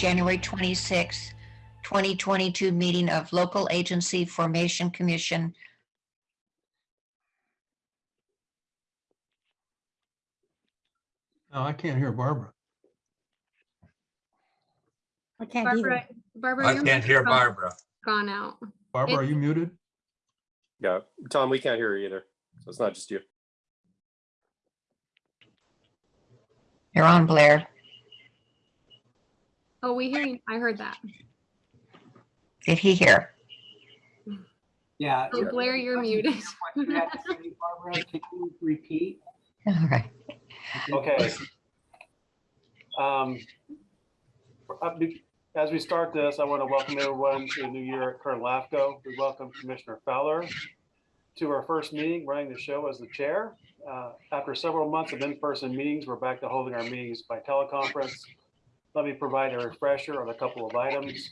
January 26, 2022 meeting of Local Agency Formation Commission. No, I can't hear Barbara. I can't either. Barbara, Barbara. I your can't hear microphone Barbara. Gone out. Barbara, are you muted? Yeah, Tom, we can't hear you either. So it's not just you. You're on, Blair. Oh, we hear you. I heard that. Did he hear? Yeah. Oh, Blair, you're muted. What you had to say, Barbara, can you repeat? All right. Okay. Um, uh, As we start this, I want to welcome everyone to the new year at Kern LAFCO. We welcome Commissioner Fowler to our first meeting, running the show as the chair. Uh, After several months of in-person meetings, we're back to holding our meetings by teleconference. Let me provide a refresher on a couple of items.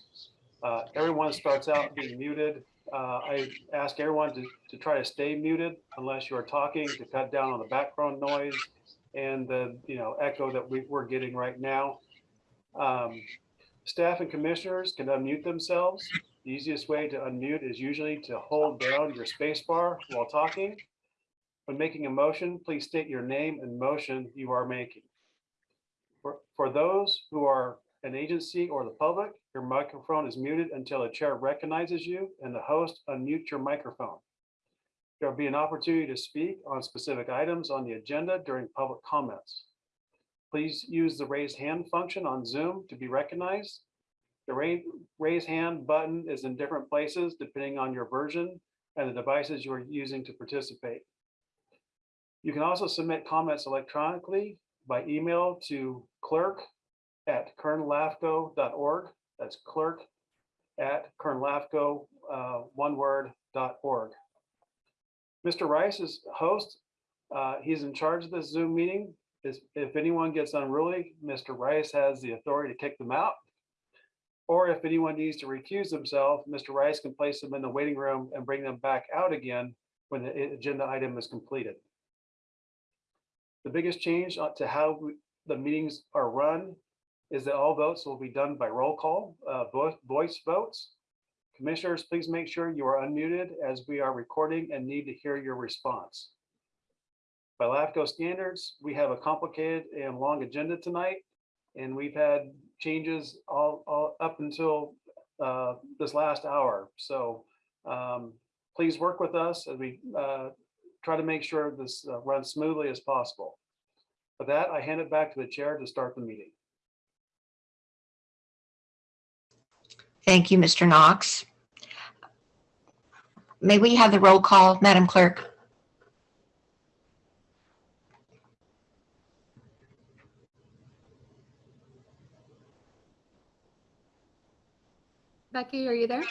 Uh, Everyone starts out being muted. Uh, I ask everyone to, to try to stay muted unless you are talking to cut down on the background noise and the, you know, echo that we, we're getting right now. Um, Staff and commissioners can unmute themselves. The easiest way to unmute is usually to hold down your space bar while talking. When making a motion, please state your name and motion you are making. For, those who are an agency or the public, your microphone is muted until the chair recognizes you and the host unmute your microphone. There'll be an opportunity to speak on specific items on the agenda during public comments. Please use the raise hand function on Zoom to be recognized. The raise hand button is in different places depending on your version and the devices you are using to participate. You can also submit comments electronically by email to clerk at kernlafco.org. That's clerk at kernlafco, uh, one word, dot org. Mr. Rice is host. Uh, He's in charge of this Zoom meeting. Is- If anyone gets unruly, Mr. Rice has the authority to kick them out. Or if anyone needs to recuse themselves, Mr. Rice can place them in the waiting room and bring them back out again when the agenda item is completed. The biggest change uh, to how the meetings are run is that all votes will be done by roll call, uh, voice votes. Commissioners, please make sure you are unmuted as we are recording and need to hear your response. By LAFCO standards, we have a complicated and long agenda tonight, and we've had changes all, all up until uh, this last hour. So um, please work with us as we uh, try to make sure this uh, runs smoothly as possible. With that, I hand it back to the chair to start the meeting. Thank you, Mr. Knox. May we have the roll call, Madam Clerk? Becky, are you there?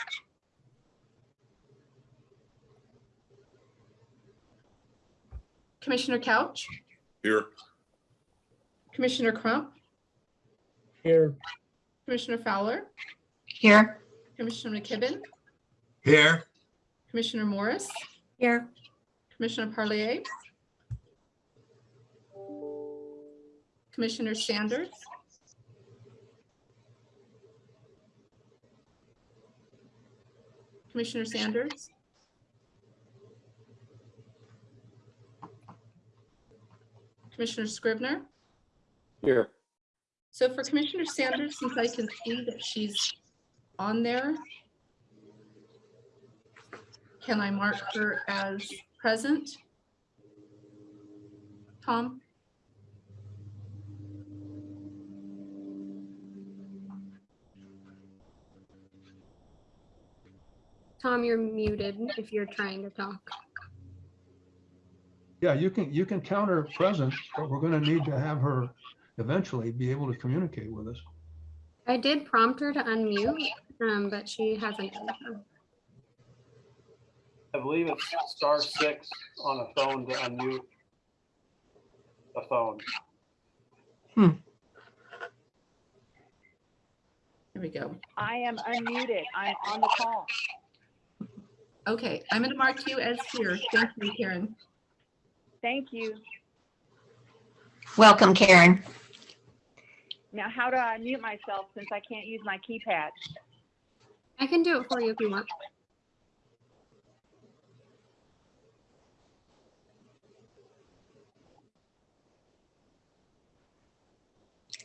Commissioner Couch, Here. Commissioner Crump, Here. Commissioner Fowler, Here? Commissioner McKibben, Here. Commissioner Morris, Here, Commissioner Parlier, Commissioner Sanders, Commissioner Sanders, Commissioner Scrivner. Here, So for Commissioner Sanders, since I can see that she's on there, can I mark her as present? Tom? Tom, you're muted if you're trying to talk. Yeah, you can, you can count her present, but we're gonna need to have her eventually be able to communicate with us. I did prompt her to unmute, um, but she hasn't. I believe it's star six on a phone to unmute a phone. Hmm. Here we go. I am unmuted. I'm on the call. Okay, I'm going to mark you as here. Thank you, Karen. Thank you. Welcome, Karen. Now, how do I mute myself since I can't use my keypad? I can do it for you if you want.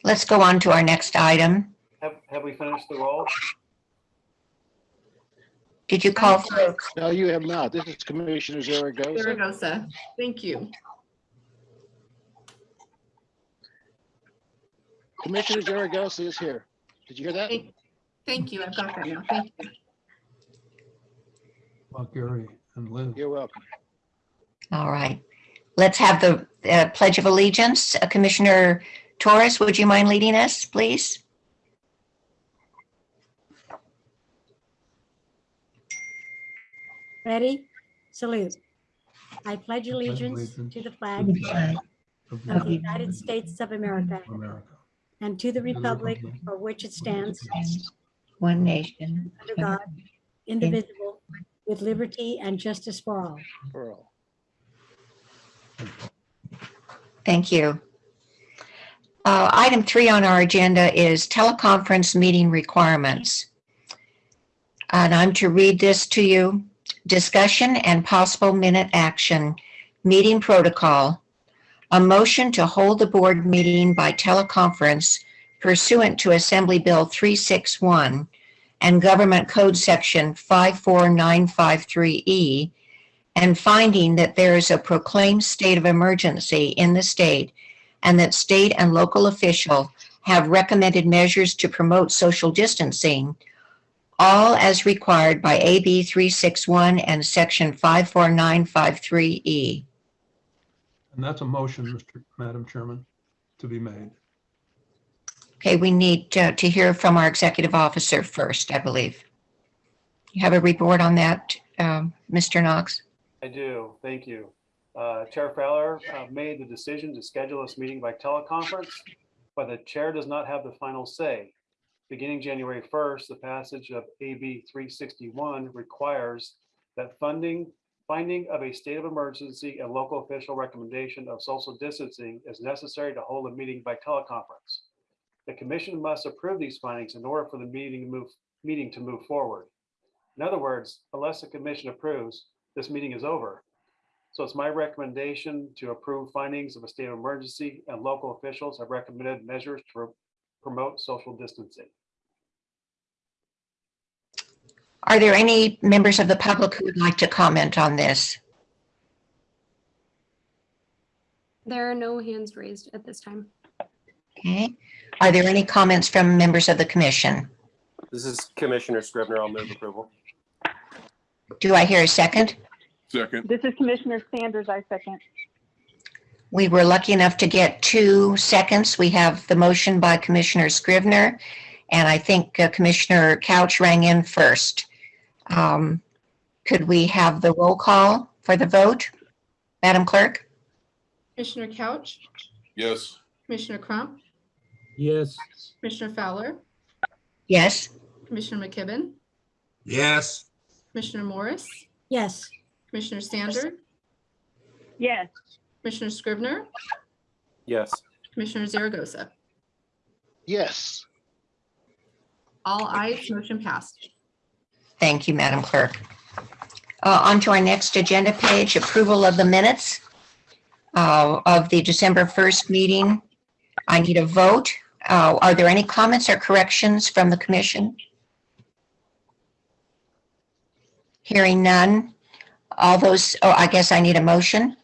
Let's go on to our next item. Have, have we finished the roll? Did you call for, No, you have not. This is Commissioner Zaragoza. Zaragoza, thank you. Commissioner Zaragoza is here. Did you hear that? Thank thank you, I've got that now, thank you. Well, Gary and Liz. You're welcome. all right. Let's have the uh, Pledge of Allegiance. Uh, Commissioner Torres, would you mind leading us, please? Ready? Salute. I pledge allegiance allegiance to the flag Of of the United States of America and to the the republic republic for which it stands, One nation. under God, indivisible, with liberty and justice for all. Pearl. Thank you. Uh, Item three on our agenda is teleconference meeting requirements. And I'm to read this to you. Discussion and possible minute action, meeting protocol. A motion to hold the board meeting by teleconference pursuant to Assembly Bill 361 and Government Code Section 54953E and finding that there is a proclaimed state of emergency in the state and that state and local official have recommended measures to promote social distancing, all as required by AB 361 and Section 54953E. And that's a motion, Mr. Madam Chairman, to be made. Okay, we need uh, to hear from our executive officer first, I believe. You have a report on that, um, Mr. Knox? I do, thank you. Uh, Chair Fowler uh, made the decision to schedule this meeting by teleconference, but the chair does not have the final say. Beginning January 1st, the passage of AB 361 requires that funding, finding of a state of emergency and local official recommendation of social distancing is necessary to hold a meeting by teleconference. The commission must approve these findings in order for the meeting to move, meeting to move forward. In other words, unless the commission approves, this meeting is over. So it's my recommendation to approve findings of a state of emergency and local officials have recommended measures to promote social distancing. Are there any members of the public who would like to comment on this? There are no hands raised at this time. Okay. Are there any comments from members of the commission? This is Commissioner Scrivner. I'll move approval. Do I hear a second? Second. This is Commissioner Sanders, I second. We were lucky enough to get two seconds. We have the motion by Commissioner Scrivner, and I think uh, Commissioner Couch rang in first. Um, Could we have the roll call for the vote? Madam Clerk? Commissioner Couch, Yes. Commissioner Crump, Yes. Commissioner Fowler, Yes? Commissioner McKibben, Yes. Commissioner Morris, Yes, Commissioner Sanders, Yes, Commissioner Scrivner, Yes. Commissioner Zaragoza. Yes. All ayes, motion passed. Thank you, Madam Clerk. Uh, On to our next agenda page, approval of the minutes uh, of the December 1st meeting. I need a vote. Uh, Are there any comments or corrections from the commission? Hearing none. All those, oh, I guess I need a motion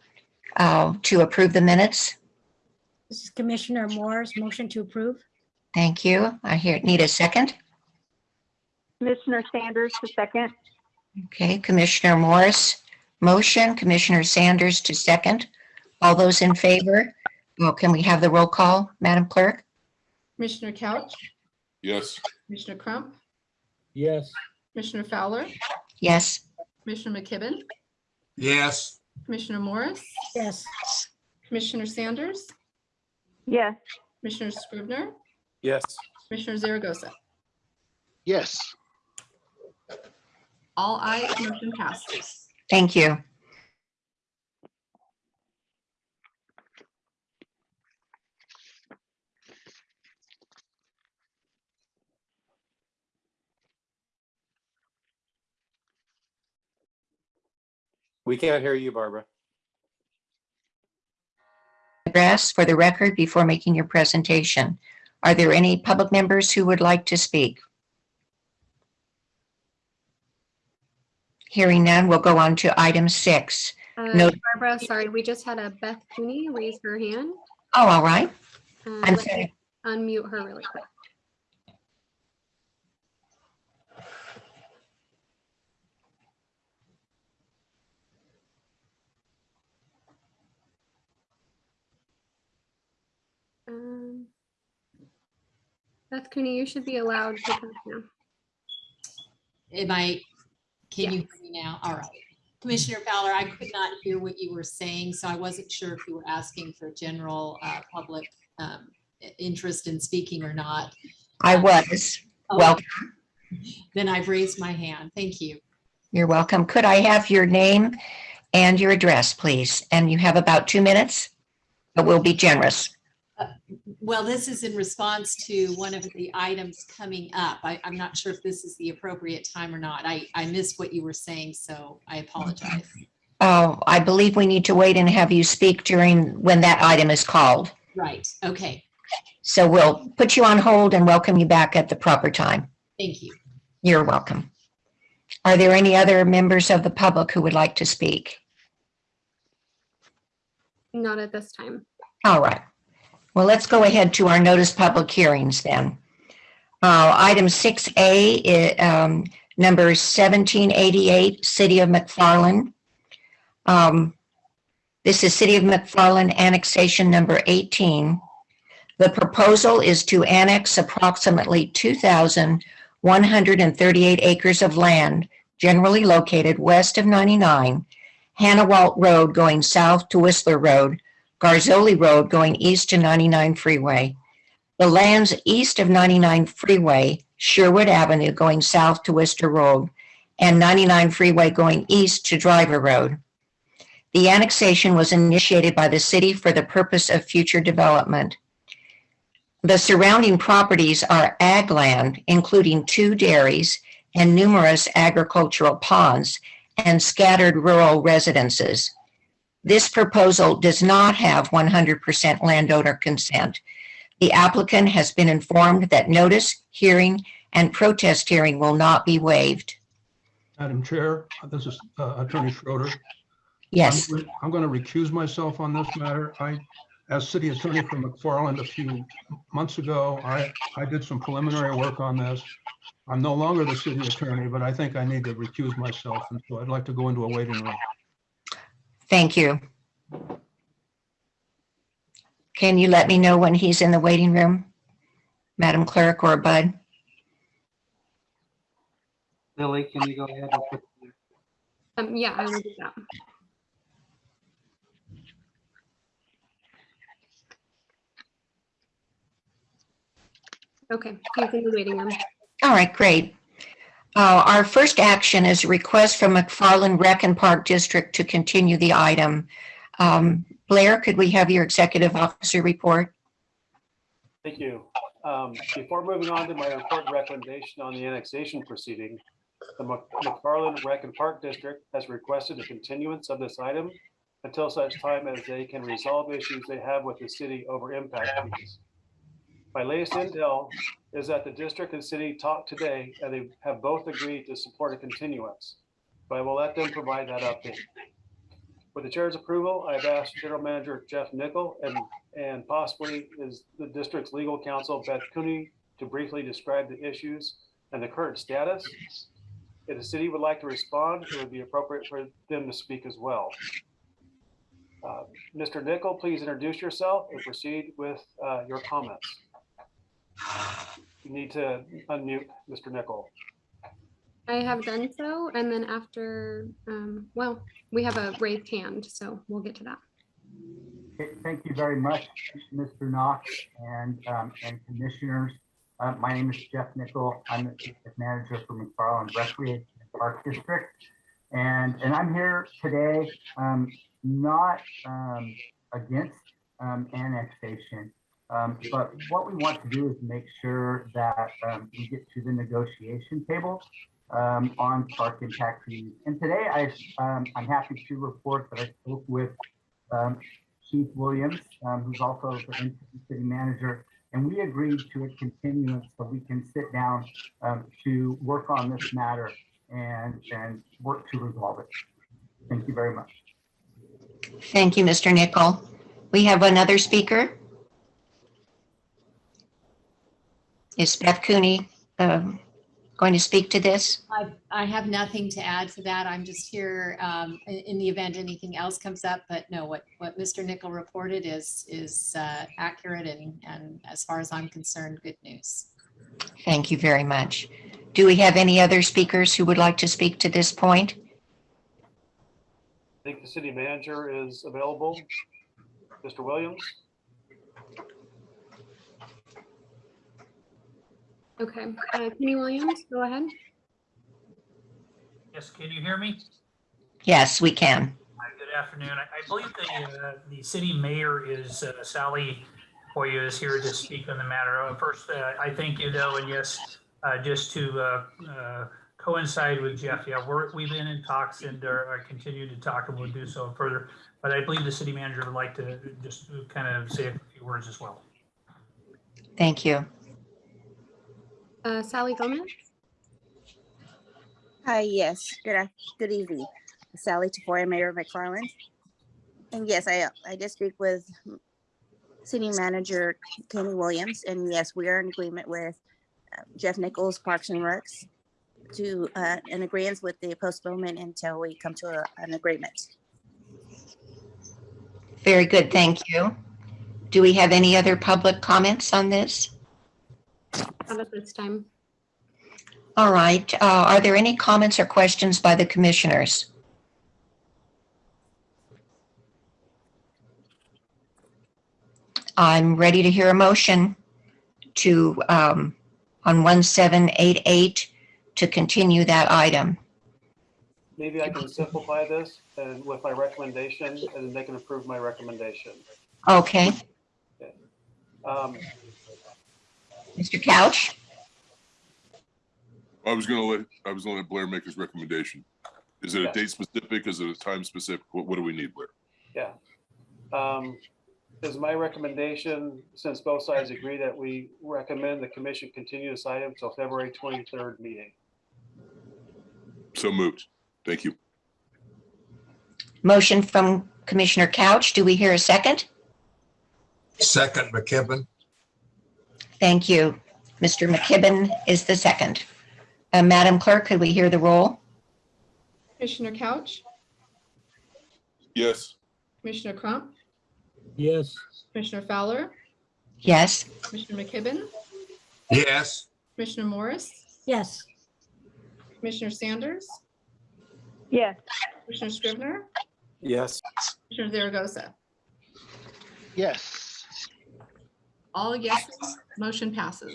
uh, to approve the minutes. this is Commissioner Moore's motion to approve. Thank you. I hear, need a second. Commissioner Sanders, the second. Okay, Commissioner Morris, motion, Commissioner Sanders to second. All those in favor? Well, can we have the roll call, Madam Clerk? Commissioner Couch, Yes. Commissioner Crump, Yes. Commissioner Fowler, Yes, Commissioner McKibben, Yes. Commissioner Morris, Yes, Commissioner Sanders, Yes, Commissioner Scrivner, Yes. Commissioner Zaragoza. Yes. All ayes, motion passes. Thank you. We can't hear you, Barbara. Address for the record before making your presentation. Are there any public members who would like to speak? Hearing none, we'll go on to item six. Uh, No. Barbara, sorry, we just had a Beth Cooney raise her hand. Oh, all right. Uh, I'm let me sorry. Unmute her really quick. Um, Beth Cooney, you should be allowed to talk now. Am I, can you hear me now? All right. Commissioner Fowler, I could not hear what you were saying, so I wasn't sure if you were asking for general uh, public um, interest in speaking or not. I was. Oh, Well, Then I've raised my hand. Thank you. you're welcome. Could I have your name and your address, please? And you have about two minutes, but we'll be generous. Well, this is in response to one of the items coming up. I, I'm not sure if this is the appropriate time or not. I, I missed what you were saying, so I apologize. Oh, I believe we need to wait and have you speak during, when that item is called. Right, okay, So we'll put you on hold and welcome you back at the proper time. thank you. You're welcome. Are there any other members of the public who would like to speak? Not at this time. All right. Well, let's go ahead to our notice public hearings then. Uh, Item 6A, um, number 1788, City of McFarland. Um, This is City of McFarland annexation number 18. The proposal is to annex approximately 2,138 acres of land generally located west of 99, Hannawalt Road going south to Whistler Road, Garzoli Road going east to 99 Freeway. The lands east of 99 Freeway, Sherwood Avenue going south to Worcester Road, and 99 Freeway going east to Driver Road. The annexation was initiated by the city for the purpose of future development. The surrounding properties are ag land, including two dairies and numerous agricultural ponds and scattered rural residences. This proposal does not have 100% landowner consent. The applicant has been informed that notice, hearing, and protest hearing will not be waived. Madam Chair, this is uh, Attorney Schroeder. Yes, I'm- I'm going to recuse myself on this matter. I, as city attorney for McFarland a few months ago, I, I did some preliminary work on this. I'm no longer the city attorney, but I think I need to recuse myself, and so I'd like to go into a waiting room. Thank you. Can you let me know when he's in the waiting room? Madam Clerk or Bud? Lily, can you go ahead and put Um, yeah, I will do that. Okay, he's in the waiting room. All right, great. Uh, Our first action is a request from McFarland Rec and Park District to continue the item. Um, Blair, could we have your executive officer report? Thank you. Um, Before moving on to my important recommendation on the annexation proceeding, the McFarland Rec and Park District has requested a continuance of this item until such time as they can resolve issues they have with the city over impact fees. My latest intel is that the district and city talked today and they have both agreed to support a continuance. But I will let them provide that update. With the chair's approval, I've asked General Manager Jeff Nickel and, and possibly is the district's legal counsel Beth Cooney to briefly describe the issues and the current status. If the city would like to respond, it would be appropriate for them to speak as well. Uh, Mr. Nickel, please introduce yourself and proceed with uh, your comments. You need to unmute Mr. Nickel. I have done so, and then after, um, well, we have a raised hand, so we'll get to that. Thank you very much, Mr. Knox and, um, and commissioners. Uh, my name is Jeff Nickel. I'm the district manager for McFarland Recreation and Park District. And, and I'm here today, um, not, um, against, um, annexation. Um, but what we want to do is make sure that, um, we get to the negotiation table um, on park impact fees. And today I, um, I'm happy to report that I spoke with um, Chief Williams, um, who's also the city manager, and we agreed to a continuance so we can sit down to work on this matter and, and work to resolve it. Thank you very much. Thank you, Mr. Nickel. We have another speaker. Is Beth Cooney um, going to speak to this? I, I have nothing to add to that. I'm just here um, in, in the event anything else comes up, but no, what, what Mr. Nickel reported is, is uh, accurate and, and as far as I'm concerned, good news. Thank you very much. Do we have any other speakers who would like to speak to this point? I think the city manager is available. Mr. Williams? Okay, uh, Kenny Williams, go ahead. Yes, can you hear me? Yes, we can. Hi, Good afternoon. I I believe the, uh, the city mayor is uh, Sally Hoya is here to speak on the matter. Uh, First, uh, I thank you though, and yes, uh, just to uh, uh, coincide with Jeff, yeah, we're, we've been in talks and are are continue to talk and we'll do so further. But I believe the city manager would like to just kind of say a few words as well. Thank you. Uh, Sally Gomez? Hi, yes, good, good evening. Sally Tafoya, Mayor of McFarland. And yes, I, I did speak with City Manager Kenny Williams, and yes, we are in agreement with uh, Jeff Nickels, Parks and Recs, to, uh, in agreement with the postponement until we come to a- an agreement. Very good, thank you. Do we have any other public comments on this? Not at this time. All right, uh, are there any comments or questions by the commissioners? I'm ready to hear a motion to, um, on 1788, to continue that item. Maybe I can simplify this and with my recommendation and they can approve my recommendation. Okay, Um, Mr. Couch? I was gonna let, I was gonna let Blair make his recommendation. Is it a Yeah. date specific? Is it a time specific? What, what do we need, Blair? Yeah. Um, Is my recommendation, since both sides agree that we recommend the commission continue this item till February 23rd meeting. So moved. Thank you. Motion from Commissioner Couch. Do we hear a second? Second, McKibben. Thank you. Mr. McKibben is the second. Uh, Madam Clerk, could we hear the roll? Commissioner Couch, Yes. Commissioner Crump, Yes. Commissioner Fowler, Yes. Commissioner McKibben, Yes. Commissioner Morris, Yes, Commissioner Sanders, Yes, Commissioner Scrivner, Yes. Commissioner Zaragoza. Yes. All yeses, motion passes.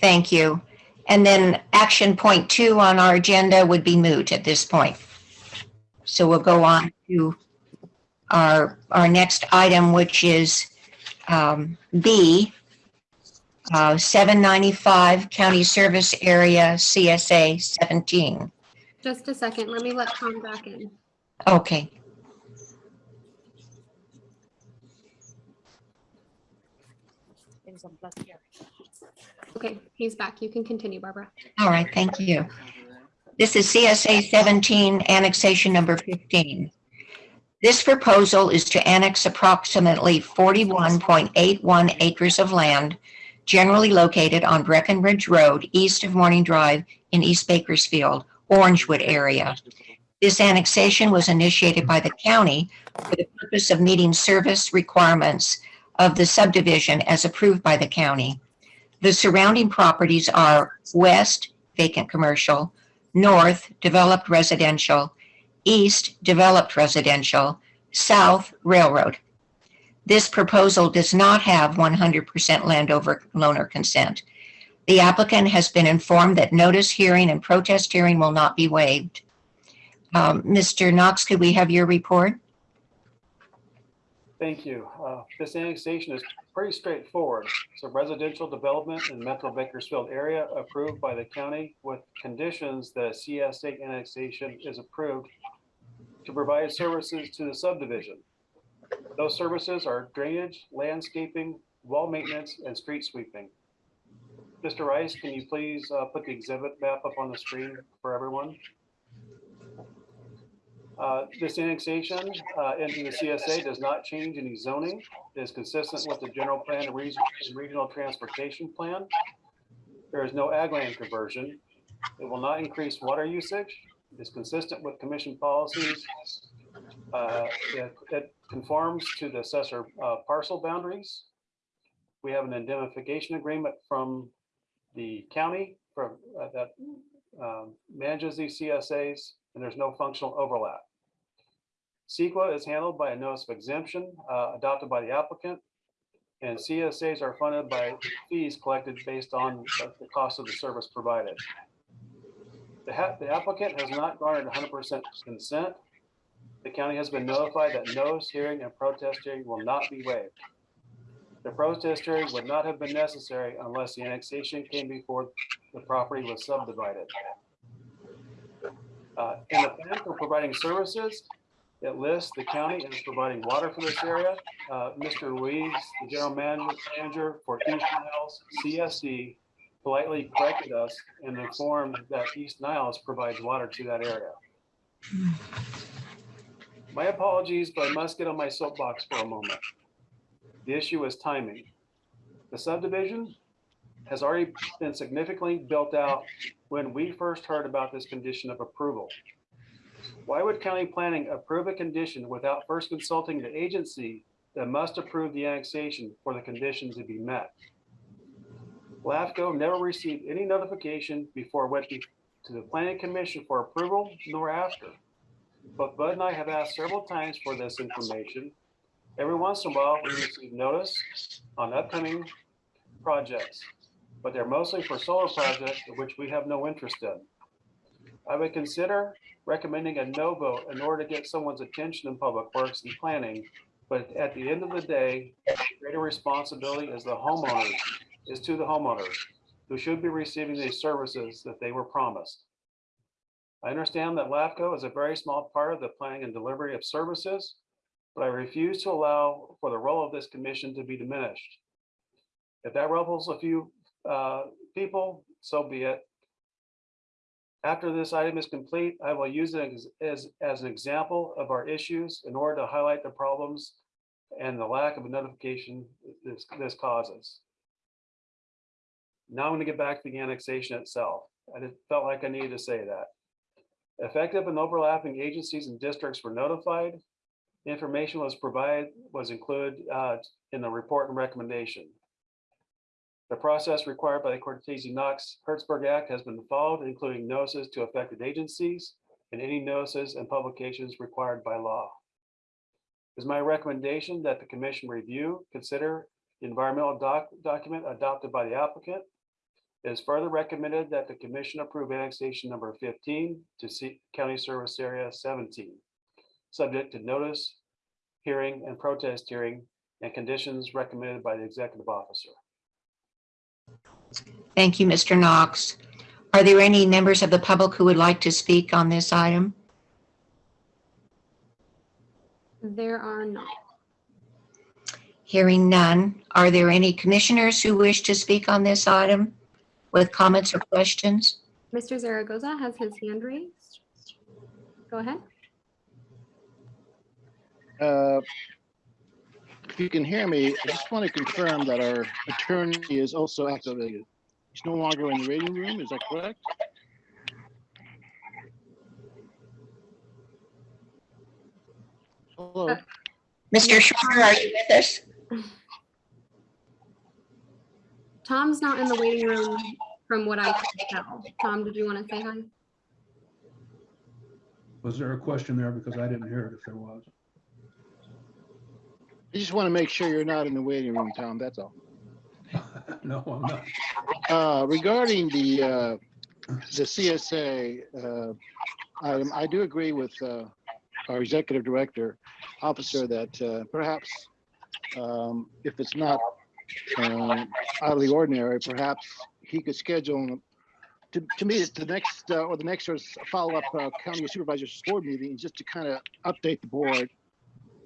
Thank you. And then action point two on our agenda would be moot at this point. So we'll go on to our, our next item, which is um, B, uh, 795 County Service Area CSA 17. Just a second, let me let Tom back in. Okay, Okay, he's back. You can continue, Barbara. all right, thank you. This is CSA 17, annexation number 15. This proposal is to annex approximately 41.81 acres of land generally located on Breckenridge Road, east of Morning Drive in East Bakersfield, Orangewood area. This annexation was initiated by the county for the purpose of meeting service requirements of the subdivision as approved by the county. The surrounding properties are west vacant commercial, north developed residential, east developed residential, south railroad. This proposal does not have 100% landowner loaner consent. The applicant has been informed that notice hearing and protest hearing will not be waived. Um, Mr. Knox, could we have your report? Thank you. Uh, This annexation is pretty straightforward. It's a residential development in Metro Bakersfield area approved by the county with conditions that CSA annexation is approved to provide services to the subdivision. Those services are drainage, landscaping, wall maintenance, and street sweeping. Mr. Rice, can you please uh, put the exhibit map up on the screen for everyone? Uh, This annexation uh, into the CSA does not change any zoning. It is consistent with the general plan and region- regional transportation plan. There is no ag land conversion. It will not increase water usage. It is consistent with commission policies. Uh, It it conforms to the assessor uh, parcel boundaries. We have an indemnification agreement from the county from, uh, that um, manages these CSAs, and there's no functional overlap. CEQA is handled by a notice of exemption uh, adopted by the applicant, and CSAs are funded by fees collected based on the- cost of the service provided. The the applicant has not garnered 100% consent. The county has been notified that notice, hearing, and protest hearing will not be waived. The protest hearing would not have been necessary unless the annexation came before the property was subdivided. Uh, In the plan for providing services, it lists the county as providing water for this area. Uh, Mr. Ruiz, the general manager manager for East Niles CSD, politely corrected us and informed that East Niles provides water to that area. My apologies, but I must get on my soapbox for a moment. The issue is timing. The subdivision has already been significantly built out when we first heard about this condition of approval. Why would county planning approve a condition without first consulting the agency that must approve the annexation for the conditions to be met? LAFCO never received any notification before it went to the planning commission for approval nor after. But Bud and I have asked several times for this information. Every once in a while, we receive notice on upcoming projects, but they're mostly for solar projects which we have no interest in. I would consider recommending a no vote in order to get someone's attention in public works and planning. But at the end of the day, greater responsibility is the homeowners, is to the homeowners who should be receiving these services that they were promised. I understand that LAFCO is a very small part of the planning and delivery of services, but I refuse to allow for the role of this commission to be diminished. If that ruffles a few uh, people, so be it. After this item is complete, I will use it as, as, as an example of our issues in order to highlight the problems and the lack of a notification this, this causes. Now I'm gonna get back to the annexation itself. I felt like I needed to say that. Effective and overlapping agencies and districts were notified. Information was provided, was included uh, in the report and recommendation. The process required by the Cortese Knox Hertzberg Act has been followed, including notices to affected agencies and any notices and publications required by law. It is my recommendation that the commission review, consider the environmental doc, document adopted by the applicant. It is further recommended that the commission approve annexation number fifteen to see County Service Area seventeen, subject to notice, hearing, and protest hearing, and conditions recommended by the executive officer. Thank you, Mr. Knox. Are there any members of the public who would like to speak on this item? There are not. Hearing none, are there any commissioners who wish to speak on this item with comments or questions? Mr. Zaragoza has his hand raised. Go ahead. Uh, If you can hear me, I just want to confirm that our attorney is also activated. He's no longer in the waiting room, is that correct? Hello, Mr. Schreiber, are you with us? Tom's not in the waiting room from what I can tell. Tom, did you want to say hi? Was there a question there? Because I didn't hear it if there was. I just want to make sure you're not in the waiting room, Tom, that's all. No, I'm not. Uh, Regarding the, uh, the CSA uh, item, I do agree with uh, our executive director, officer, that uh, perhaps um, if it's not um, out of the ordinary, perhaps he could schedule, to, to me, it's the next, uh, or the next follow-up uh, county supervisors board meeting, just to kind of update the board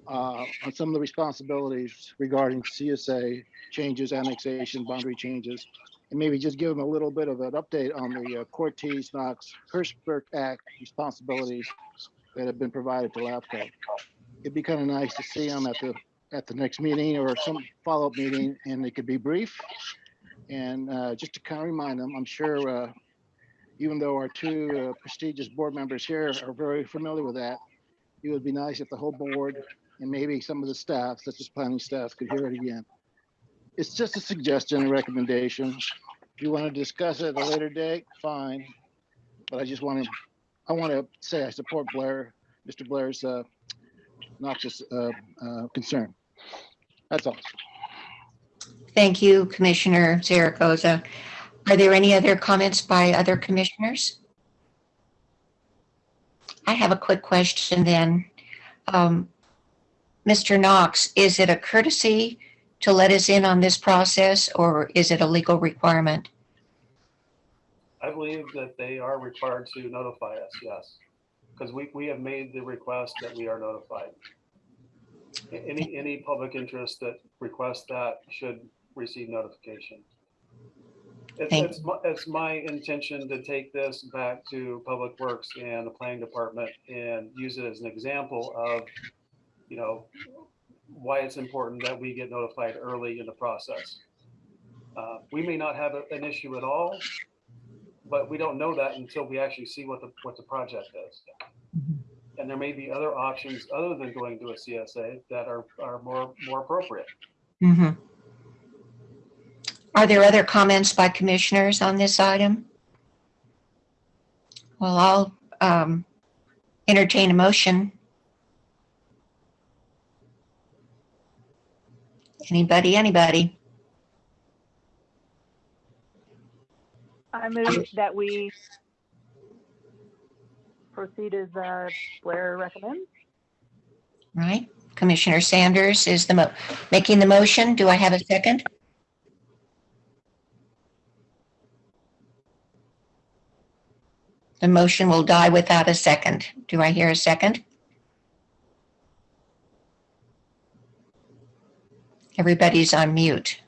uh, on some of the responsibilities regarding CSA changes, annexation, boundary changes, and maybe just give them a little bit of an update on the uh, Cortese, Knox, Hertzberg Act responsibilities that have been provided to LAFCO. It'd be kind of nice to see them at the, at the next meeting or some follow-up meeting, and it could be brief. And uh, just to kind of remind them, I'm sure, uh, even though our two uh, prestigious board members here are very familiar with that, it would be nice if the whole board and maybe some of the staff, such as planning staff, could hear it again. It's just a suggestion, a recommendation. If you want to discuss it at a later date, fine. But I just want to, I want to say I support Blair, Mr. Blair's uh, noxious uh, uh, concern. That's all. Thank you, Commissioner Zaragoza. Are there any other comments by other commissioners? I have a quick question then. Um, Mr. Knox, is it a courtesy to let us in on this process or is it a legal requirement? I believe that they are required to notify us, yes. Because we, we have made the request that we are notified. A- Any, any public interest that requests that should receive notification. It's, Thank- it's, my- it's my intention to take this back to Public Works and the Planning Department and use it as an example of, you know, why it's important that we get notified early in the process. Uh, We may not have a- an issue at all, but we don't know that until we actually see what the, what the project is. And there may be other options other than going to a CSA that are, are more, more appropriate. Mhm. Are there other comments by commissioners on this item? Well, I'll um, entertain a motion. Anybody, anybody? I move that we proceed as uh, Blair recommends. Right? Commissioner Sanders is the, mo- making the motion. Do I have a second? The motion will die without a second. Do I hear a second? Everybody's on mute.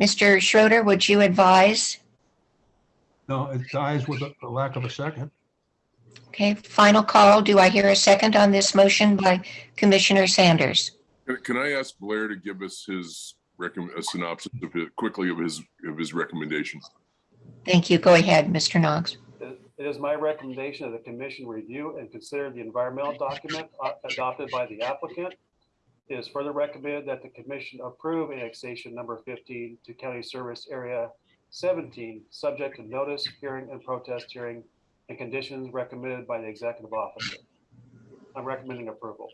Mr. Schroeder, would you advise? No, it dies with a a lack of a second. Okay, final call. Do I hear a second on this motion by Commissioner Sanders? Can- Can I ask Blair to give us his recommend, a synopsis of it, quickly of his, of his recommendation? Thank you. Go ahead, Mr. Knox. It is my recommendation that the commission review and consider the environmental document uh, adopted by the applicant. It is further recommended that the commission approve annexation number 15 to county service area 17, subject to notice, hearing, and protest hearing and conditions recommended by the executive officer. I'm recommending approval.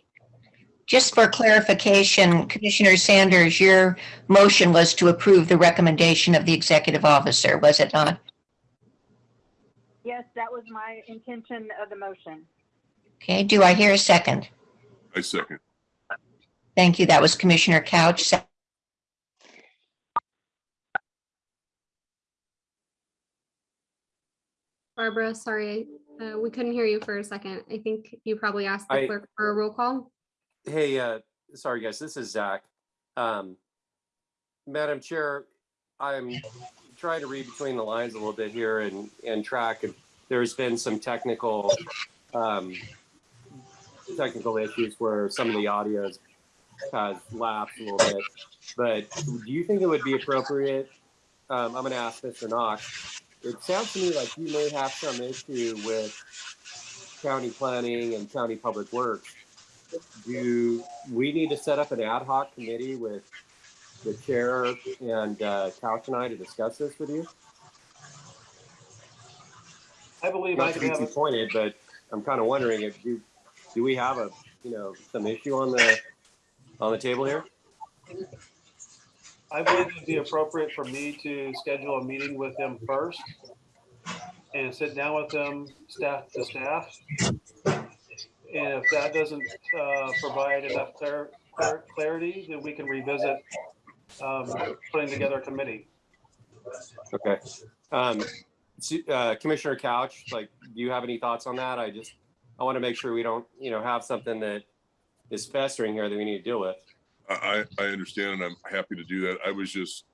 Just for clarification, Commissioner Sanders, your motion was to approve the recommendation of the executive officer, was it not? Yes, that was my intention of the motion. Okay, do I hear a second? I second. Thank you. That was Commissioner Couch. Se- Barbara, sorry, uh, we couldn't hear you for a second. I think you probably asked the I- clerk for a roll call. Hey, uh, sorry, guys, this is Zach. Um, Madam Chair, I'm trying to read between the lines a little bit here and, and track. and There's been some technical, um, technical issues where some of the audio has lapsed a little bit. But do you think it would be appropriate? Um, I'm gonna ask Mr. Knox. It sounds to me like you may have some issue with county planning and county public works do we need to set up an ad hoc committee with the chair and uh, Couch and I to discuss this with you? I believe I Not to can be have, too a- pointed, but I'm kind of wondering if you, do we have a, you know, some issue on the, on the table here? I believe it'd be appropriate for me to schedule a meeting with him first and sit down with them, staff to staff. And if that doesn't uh, provide enough clar- clar- clarity, then we can revisit um, putting together a committee. Okay. Um, uh, Commissioner Couch, like, do you have any thoughts on that? I just, I want to make sure we don't, you know, have something that is festering here that we need to deal with. I, I I understand and I'm happy to do that. I was just,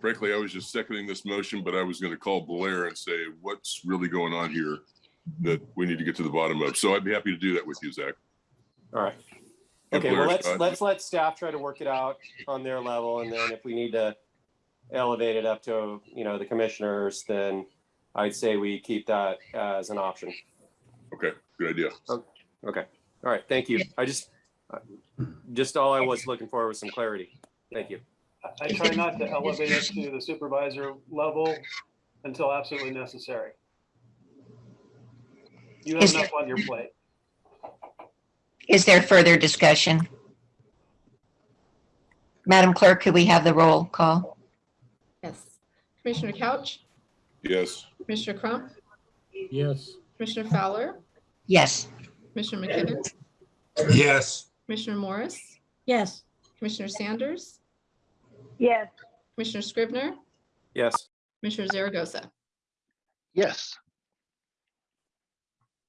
frankly, I was just seconding this motion, but I was going to call Blair and say, what's really going on here that we need to get to the bottom of. So I'd be happy to do that with you, Zach. All right. Give Okay, well, let's, shot. let's let staff try to work it out on their level, and then if we need to elevate it up to, you know, the commissioners, then I'd say we keep that as an option. Okay, good idea. Okay, all right, thank you. I just, uh, just all I was looking for was some clarity. Thank you. I- I try not to elevate it to the supervisor level until absolutely necessary. You have Is- enough on your plate. Is there further discussion? Madam Clerk, could we have the roll call? Yes. Commissioner Couch, Yes. Commissioner Crump, Yes. Commissioner Fowler, Yes. Commissioner McKibben, Yes. Commissioner Morris, Yes. Commissioner Sanders, Yes. Commissioner Scrivner, Yes, Commissioner Zaragoza. Yes.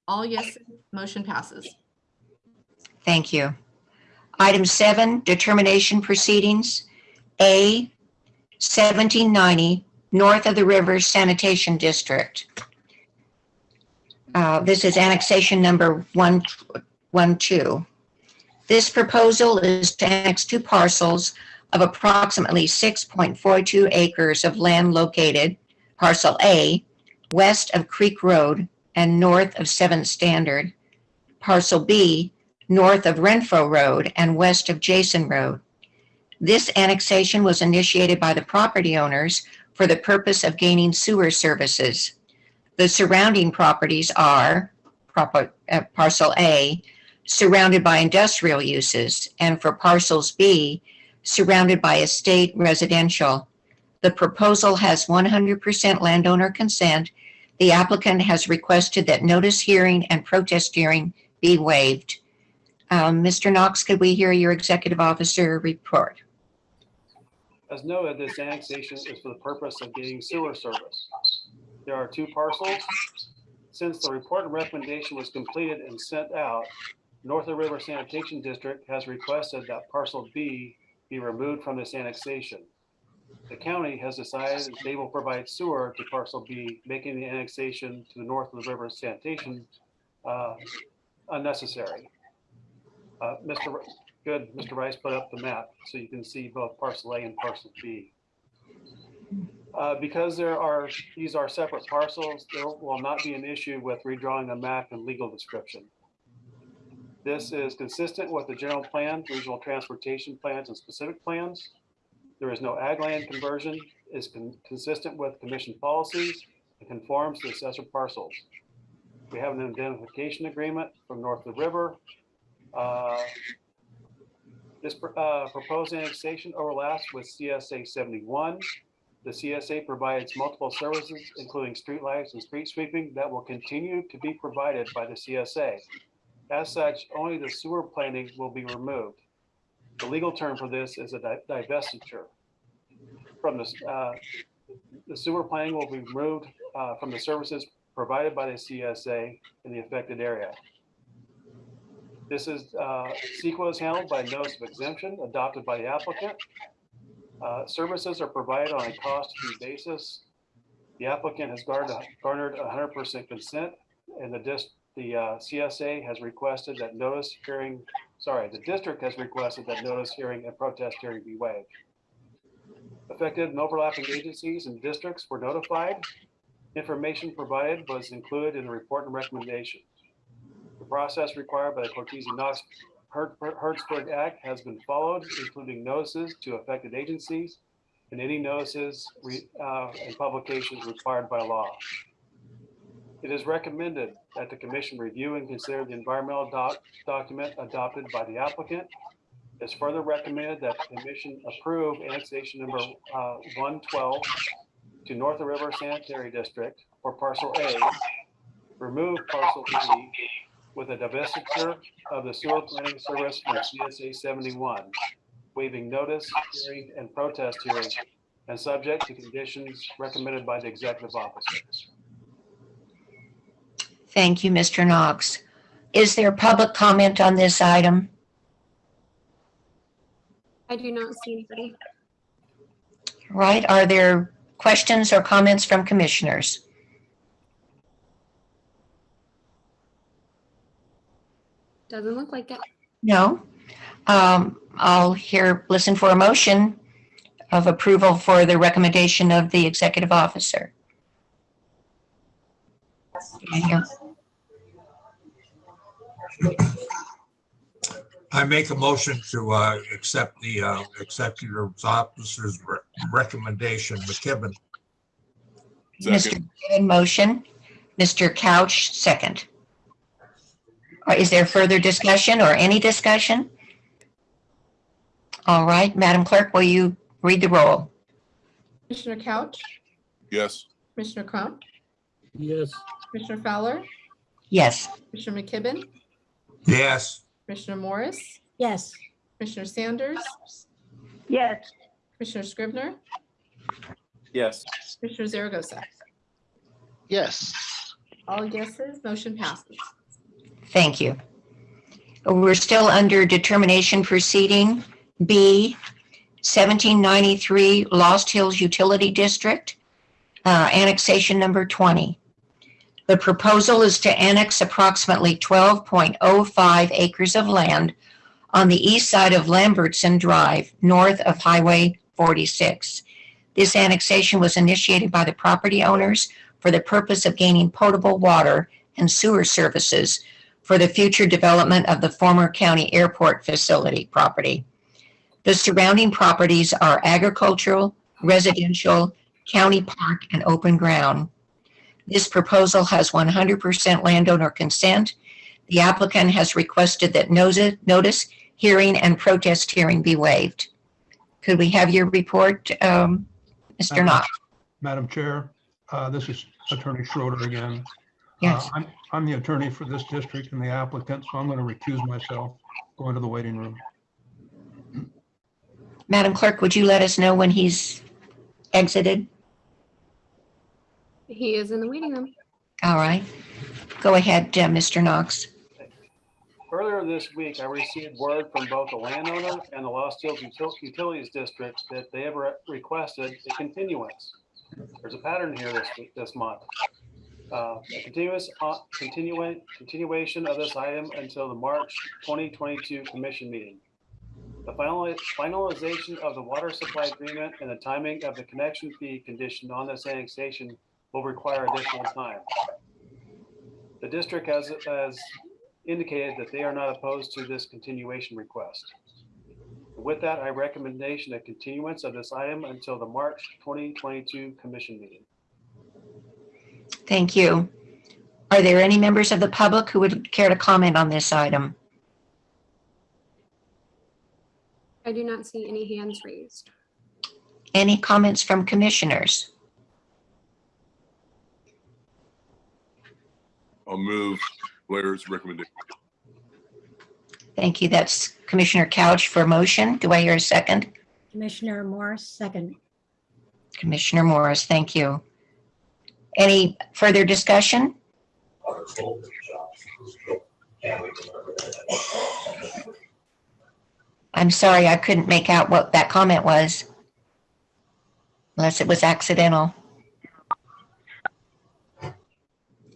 All yes, motion passes. Thank you. Item seven, determination proceedings. A, 1790, north of the river sanitation district. Uh, This is annexation number one, one, two. This proposal is to annex two parcels of approximately 6.42 acres of land located, parcel A, west of Creek Road and north of Seventh Standard, parcel B, north of Renfro Road and west of Jason Road. This annexation was initiated by the property owners for the purpose of gaining sewer services. The surrounding properties are proper, uh, parcel A, surrounded by industrial uses, and for parcels B, surrounded by estate residential. The proposal has 100% landowner consent. The applicant has requested that notice hearing and protest hearing be waived. Um, Mr. Knox, could we hear your executive officer report? As noted, this annexation is for the purpose of getting sewer service. There are two parcels. Since the report and recommendation was completed and sent out, North of River Sanitation District has requested that parcel B be removed from this annexation. The county has decided they will provide sewer to parcel B, making the annexation to the north of the river sanitation uh, unnecessary. Uh, Mr. Good, Mr. Rice put up the map so you can see both parcel A and parcel B. Uh, Because there are, these are separate parcels, there will not be an issue with redrawing the map and legal description. This is consistent with the general plan, regional transportation plans and specific plans. There is no ag land conversion, is con- consistent with commission policies and conforms to assessor parcels. We have an indemnification agreement from north of the river. Uh, This uh, proposed annexation overlaps with CSA 71. The CSA provides multiple services, including streetlights and street sweeping that will continue to be provided by the CSA. As such, only the sewer planning will be removed. The legal term for this is a di- divestiture. From uh, the sewer planning will be removed uh, from the services provided by the CSA in the affected area. This is, uh, CEQA is handled by notice of exemption adopted by the applicant. Uh, Services are provided on a cost-free basis. The applicant has garnered, garnered hundred percent consent, and the dis, the uh, CSA has requested that notice hearing, sorry, the district has requested that notice hearing and protest hearing be waived. Affected and overlapping agencies and districts were notified. Information provided was included in the report and recommendation. The process required by the Cortese Knox Her- Hertzberg Act has been followed, including notices to affected agencies and any notices uh, and publications required by law. It is recommended that the commission review and consider the environmental doc- document adopted by the applicant. It's further recommended that the commission approve annexation number uh, 112 to North River Sanitary District for parcel A, remove parcel B with a divestiture of the sewer cleaning service from CSA seventy-one, waiving notice, hearing, and protest hearing, and subject to conditions recommended by the executive officer. Thank you, Mr. Knox. Is there public comment on this item? I do not see anybody. Right, are there questions or comments from commissioners? Doesn't look like it. No? Um, I'll hear, listen for a motion of approval for the recommendation of the executive officer. I I make a motion to uh, accept the uh, executive officer's re- recommendation, McKibben. Mr. Second, Given motion, Mr. Couch, second. Is there further discussion or any discussion? All right, Madam Clerk, will you read the roll? Commissioner Couch, yes, Commissioner Crump, Yes. Commissioner Fowler, Yes. Commissioner McKibben, Yes. Commissioner Morris, Yes. Commissioner Sanders, Yes. Commissioner Scrivner, Yes. Commissioner Zaragoza. Yes. All yeses, motion passes. Thank you. We're still under determination proceeding, B, 1793 Lost Hills Utility District, uh, annexation number 20. The proposal is to annex approximately 12.05 acres of land on the east side of Lambertson Drive, north of Highway 46. This annexation was initiated by the property owners for the purpose of gaining potable water and sewer services for the future development of the former county airport facility property. The surrounding properties are agricultural, residential, county park, and open ground. This proposal has 100% landowner consent. The applicant has requested that notice, notice, hearing, and protest hearing be waived. Could we have your report, um, Mr. Uh, Knox? Madam Chair, uh, this is Attorney Schroeder again. Yes. Uh, I'm, I'm the attorney for this district and the applicant, so I'm going to recuse myself, go into the waiting room. Madam Clerk, would you let us know when he's exited? He is in the waiting room. All right. Go ahead, uh, Mr. Knox. Earlier this week, I received word from both the landowner and the Lost Hills Util- Utilities District that they have re- requested a continuance. There's a pattern here this, week- this month. Uh, A continuous, uh, continua- continuation of this item until the March 2022 commission meeting. The final finalization of the water supply agreement and the timing of the connection fee conditioned on this annexation will require additional time. The district has, has indicated that they are not opposed to this continuation request. With that, I recommendation a continuance of this item until the March 2022 commission meeting. Thank you. Are there any members of the public who would care to comment on this item? I do not see any hands raised. Any comments from commissioners? I'll move Blair's recommendation. Thank you. That's Commissioner Couch for motion. Do I hear a second? Commissioner Morris, second. Commissioner Morris, thank you. Any further discussion? I'm sorry, I couldn't make out what that comment was. Unless it was accidental.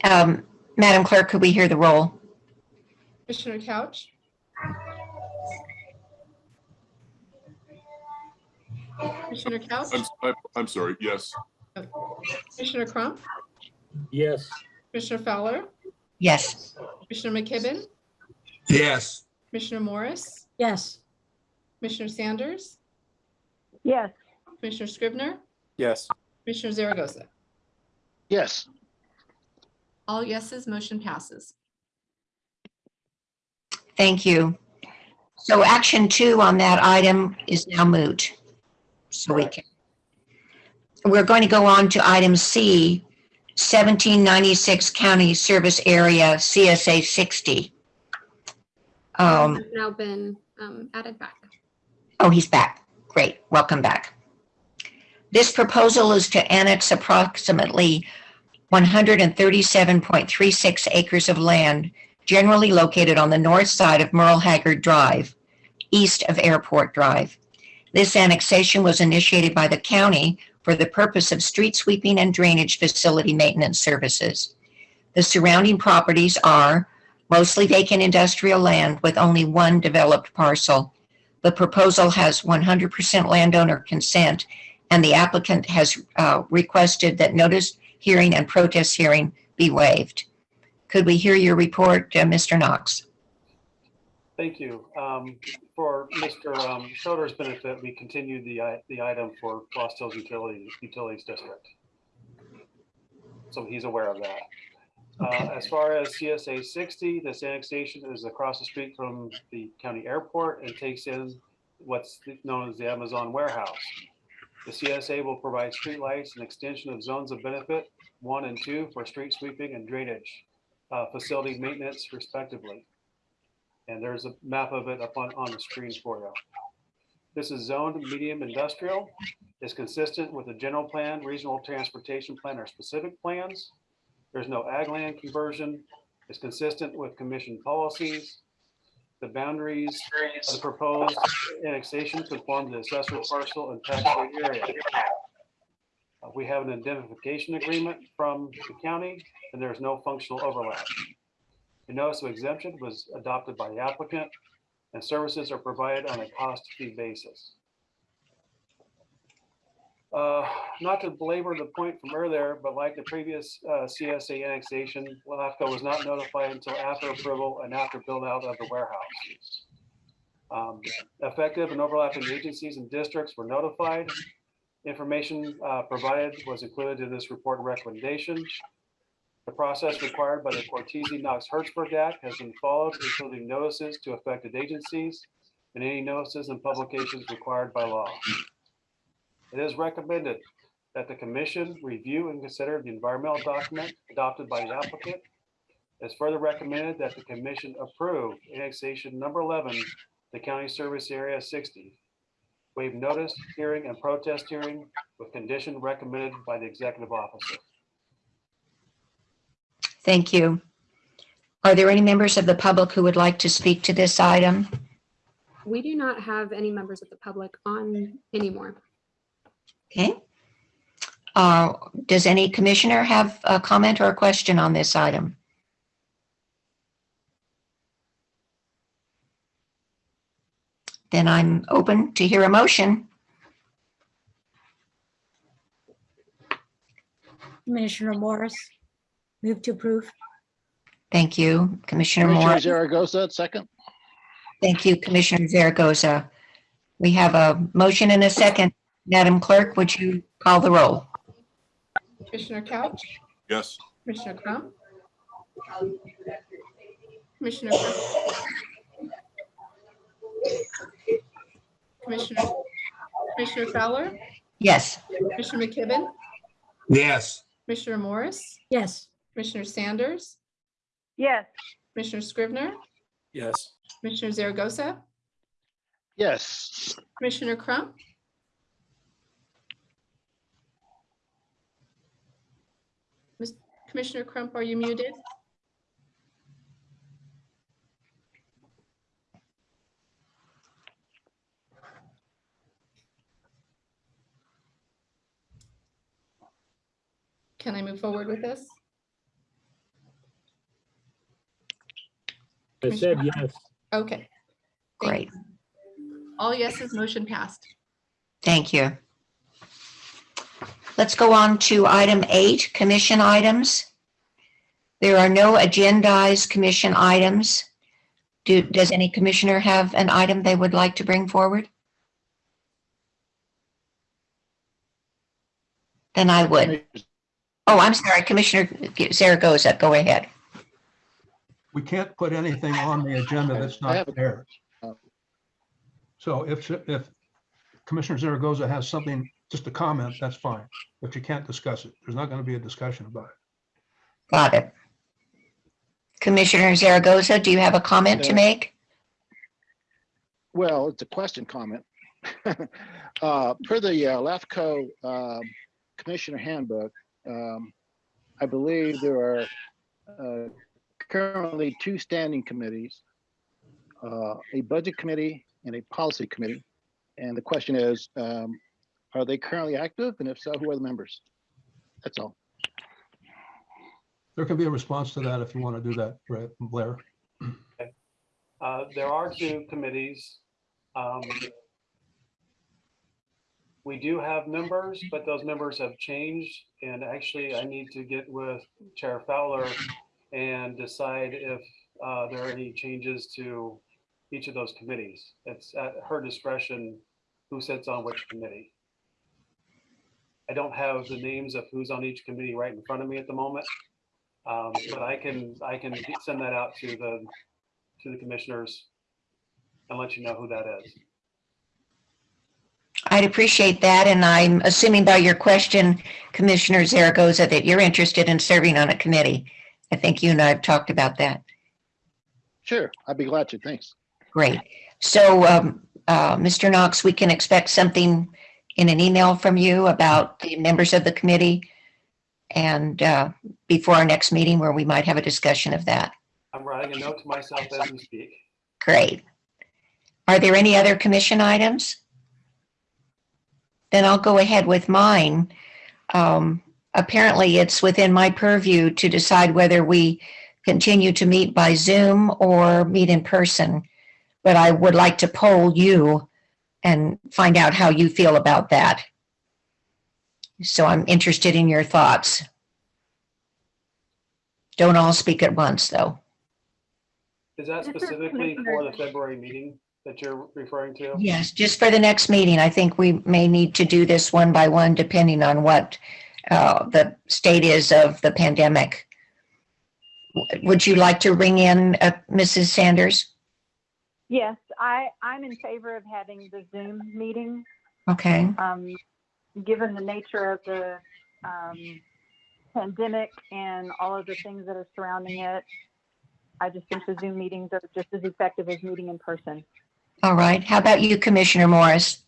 Um, Madam Clerk, could we hear the roll? Commissioner Couch, Commissioner Couch, I'm, I'm, I'm sorry, yes, Commissioner Crump, Yes. Commissioner Fowler, Yes. Commissioner McKibben, Yes. Commissioner Morris, Yes. Commissioner Sanders, Yes. Commissioner Scrivner, Yes. Commissioner Zaragoza. Yes. All yeses, motion passes. Thank you. So action two on that item is now moot. So we can. We're going to go on to item C, 1796 County Service Area CSA 60. Um, now been um, added back. Oh, he's back. Great. Welcome back. This proposal is to annex approximately 137.36 acres of land generally located on the north side of Merle Haggard Drive, east of Airport Drive. This annexation was initiated by the county for the purpose of street sweeping and drainage facility maintenance services. The surrounding properties are mostly vacant industrial land with only one developed parcel. The proposal has 100% landowner consent, and the applicant has uh, requested that notice hearing and protest hearing be waived. Could we hear your report, uh, Mr. Knox? Thank you. Um, For Mr. um, Schroeder's benefit, we continued the, the item for Lost Hills Utility, Utilities District. So he's aware of that. Uh, As far as CSA 60, this annexation is across the street from the county airport and takes in what's known as the Amazon warehouse. The CSA will provide streetlights and extension of zones of benefit, one and two, for street sweeping and drainage, uh, facility maintenance respectively. And there's a map of it up on, on the screen for you. This is zoned medium industrial, is consistent with the general plan, regional transportation plan, or specific plans. There's no ag land conversion, is consistent with commission policies. The boundaries of the proposed annexation conform to the assessor parcel and tax area. Uh, We have an indemnification agreement from the county, and there's no functional overlap. The notice of exemption was adopted by the applicant, and services are provided on a cost fee basis. Uh, Not to belabor the point from earlier, but like the previous uh, CSA annexation, LAFCO was not notified until after approval and after build out of the warehouse. Um, Effective and overlapping agencies and districts were notified. Information uh, provided was included in this report recommendation. The process required by the Cortese Knox Hertzberg Act has been followed, including notices to affected agencies and any notices and publications required by law. It is recommended that the commission review and consider the environmental document adopted by the applicant. It's further recommended that the commission approve annexation number 11, the county service area 60. Waive notice, hearing, and protest hearing with condition recommended by the executive officer. Thank you. Are there any members of the public who would like to speak to this item? We do not have any members of the public on anymore. Okay. Uh, Does any commissioner have a comment or a question on this item? Then I'm open to hear a motion. Commissioner Morris, move to approve. Thank you, Commissioner Commissioner Moore. Zaragoza, second. Thank you, Commissioner Zaragoza. We have a motion and a second. Madam Clerk, would you call the roll? Commissioner Couch, Yes. Commissioner Crump. Commissioner. Crump. Commissioner, Commissioner Fowler, Yes. Commissioner McKibben, Yes. Commissioner Morris, Yes, Commissioner Sanders, yes, Commissioner Scrivner, Yes. Commissioner Zaragoza, Yes. Commissioner Crump. Miss- Commissioner Crump, are you muted? Can I move forward with this? I said yes. Okay, Great. all yeses, motion passed. Thank you. Let's go on to item eight, commission items. There are no agendized commission items. Do, does any commissioner have an item they would like to bring forward? Then I would. Oh, I'm sorry, Commissioner Zaragoza, go ahead. We can't put anything on the agenda that's I have not a- there. So if, if Commissioner Zaragoza has something just a comment, that's fine, but you can't discuss it. There's not going to be a discussion about it. Got it. Commissioner Zaragoza, do you have a comment to make? Well, it's a question comment. Uh, Per the uh, LAFCO um, Commissioner Handbook, um, I believe there are uh, currently two standing committees, uh, a budget committee and a policy committee. And the question is, um, are they currently active? And if so, who are the members? That's all. There can be a response to that if you want to do that, Brett- Blair. Uh, There are two committees. Um, We do have members, but those members have changed. And actually, I need to get with Chair Fowler and decide if uh, there are any changes to each of those committees. It's at her discretion who sits on which committee. I don't have the names of who's on each committee right in front of me at the moment. Um, But I can, I can send that out to the, to the commissioners and let you know who that is. I'd appreciate that, and I'm assuming by your question, Commissioner Zaragoza, that you're interested in serving on a committee. I think you and I have talked about that. Sure, I'd be glad to. Thanks. Great. So, um, uh, Mr. Knox, we can expect something in an email from you about the members of the committee and uh, before our next meeting where we might have a discussion of that. I'm writing a note to myself as we speak. Great. Are there any other commission items? Then I'll go ahead with mine. Um, Apparently, it's within my purview to decide whether we continue to meet by Zoom or meet in person. But I would like to poll you and find out how you feel about that. So I'm interested in your thoughts. Don't all speak at once, though. Is that specifically for the February meeting that you're referring to? Yes, just for the next meeting, I think we may need to do this one by one, depending on what uh, the state is of the pandemic. Would you like to ring in uh, Mrs. Sanders? Yes, I, I'm in favor of having the Zoom meeting. Okay, Um, given the nature of the, um, pandemic and all of the things that are surrounding it, I just think the Zoom meetings are just as effective as meeting in person. all right. How about you, Commissioner Morris?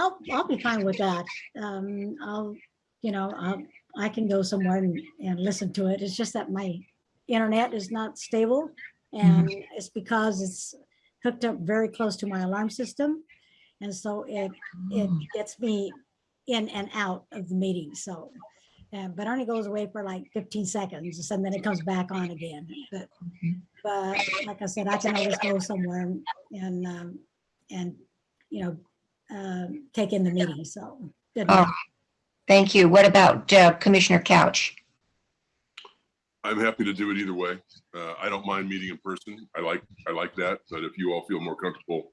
I'll, I'll be fine with that. Um, I'll, you know, I'll, I can go somewhere and, and listen to it. It's just that my internet is not stable. And it's because it's hooked up very close to my alarm system. And so it, it gets me in and out of the meeting, so. Uh, but only goes away for like fifteen seconds and then it comes back on again. But, but like I said, I can always go somewhere and- and, um, and, you know, um, take in the meeting, so. good Oh. Thank you. What about uh, Commissioner Couch? I'm happy to do it either way. Uh, I don't mind meeting in person. I like, I like that, but if you all feel more comfortable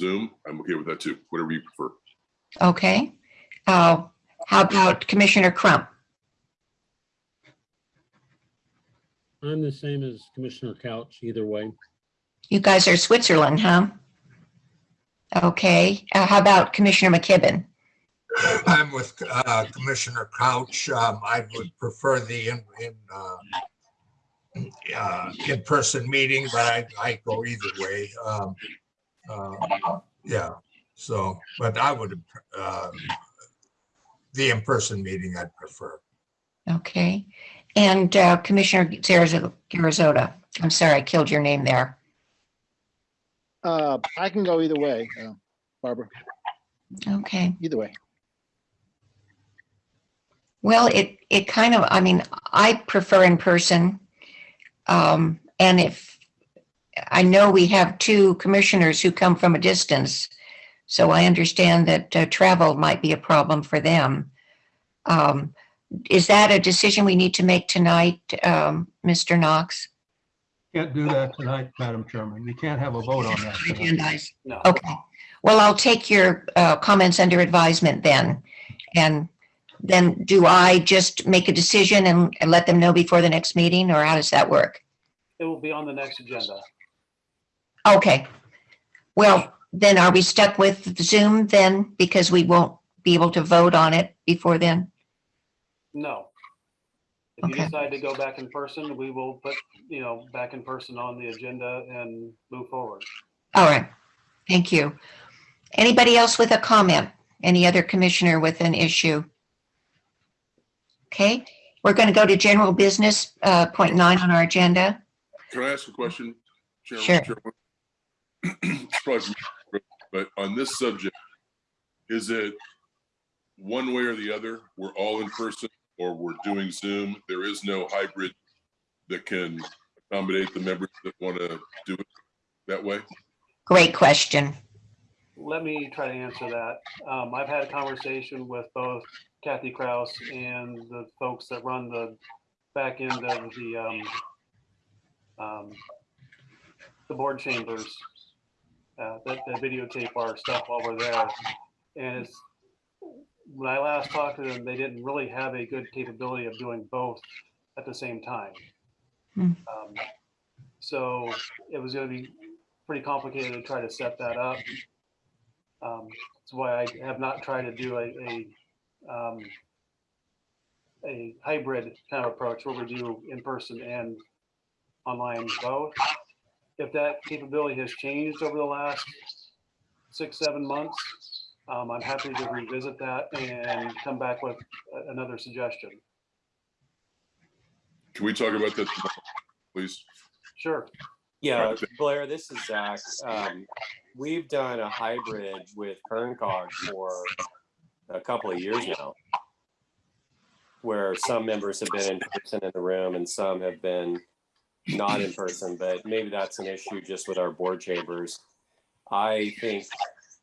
Zoom, I'm okay with that too, whatever you prefer. Okay. Uh, How about Commissioner Crump? I'm the same as Commissioner Couch, either way. You guys are Switzerland, huh? Okay. Uh, How about Commissioner McKibben? I'm with uh, Commissioner Couch. Um, I would prefer the in, in, uh, uh, in-person meeting, but I, I go either way. Um, uh, Yeah, so, but I would, uh, the in-person meeting I'd prefer. Okay. And uh, Commissioner Zarazo- Garizota, I'm sorry, I killed your name there. Uh, I can go either way, uh, Barbara, Okay. either way. Well, it, it kind of, I mean, I prefer in person. Um, and if, I know we have two commissioners who come from a distance. So I understand that uh, travel might be a problem for them. Um, is that a decision we need to make tonight, um, Mr. Knox? Can't do that tonight, Madam Chairman. We can't have a vote on that. tonight. Agendize. No. Okay. Well, I'll take your uh, comments under advisement then. And then do I just make a decision and and let them know before the next meeting, or how does that work? It will be on the next agenda. Okay. Well, then are we stuck with Zoom then? Because we won't be able to vote on it before then? No. If you decide to go back in person, we will put, you know, back in person on the agenda and move forward. All right, thank you. Anybody else with a comment? Any other commissioner with an issue? Okay, we're going to go to general business, uh, point nine on our agenda. Can I ask a question? Chairman- Sure. Chairman? It's probably for But on this subject, is it one way or the other? We're all in person or we're doing Zoom? There is no hybrid that can accommodate the members that want to do it that way? Great question. Let me try to answer that. Um, I've had a conversation with both Kathy Krause and the folks that run the back end of the, um, um, the board chambers, uh, that, that videotape our stuff while we're there. And it's, when I last talked to them, they didn't really have a good capability of doing both at the same time. Hmm. Um, So it was gonna be pretty complicated to try to set that up. Um, That's why I have not tried to do a, a, um, a hybrid kind of approach where we do in person and online both. If that capability has changed over the last six, seven months, um, I'm happy to revisit that and come back with another suggestion. Can we talk about that, tomorrow, please? Sure. Yeah, Blair, this is Zach. Um, we've done a hybrid with KernCog for a couple of years now. Where some members have been in person in the room and some have been not in person, but maybe that's an issue just with our board chambers. I think,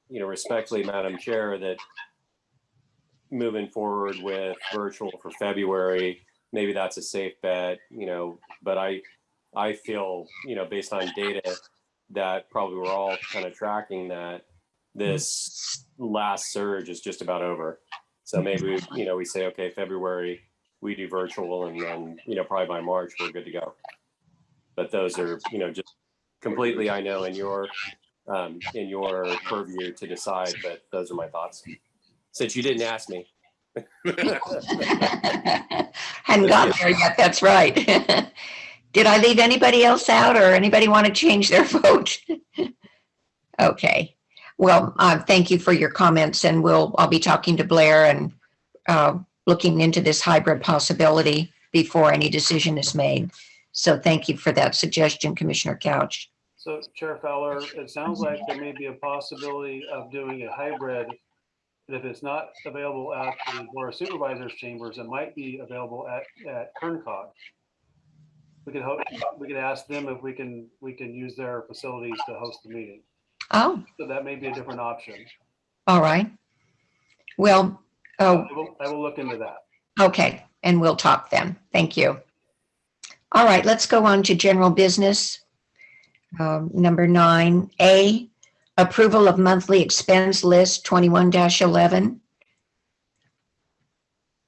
you know, respectfully, Madam Chair, that moving forward with virtual for February, maybe that's a safe bet, you know, but I, I feel, you know, based on data that probably we're all kind of tracking that this last surge is just about over. So maybe, you know, we say, okay, February, we do virtual and then, you know, probably by March, we're good to go. But those are, you know, just completely, I know in your, um, in your purview to decide, but those are my thoughts. Since you didn't ask me. Hadn't gotten there yet, that's right. Did I leave anybody else out or anybody want to change their vote? Okay, well, uh, thank you for your comments and we'll, I'll be talking to Blair and uh, looking into this hybrid possibility before any decision is made. So thank you for that suggestion, Commissioner Couch. So Chair Fowler, it sounds like there may be a possibility of doing a hybrid. If it's not available at the Board of Supervisors chambers, it might be available at, at Kerncog. We could hope, we could ask them if we can, we can use their facilities to host the meeting. Oh, So that may be a different option. all right. Well, oh, I will, I will look into that. Okay, and we'll talk then. Thank you. All right, let's go on to general business. Um, Number nine, A, approval of monthly expense list twenty-one eleven.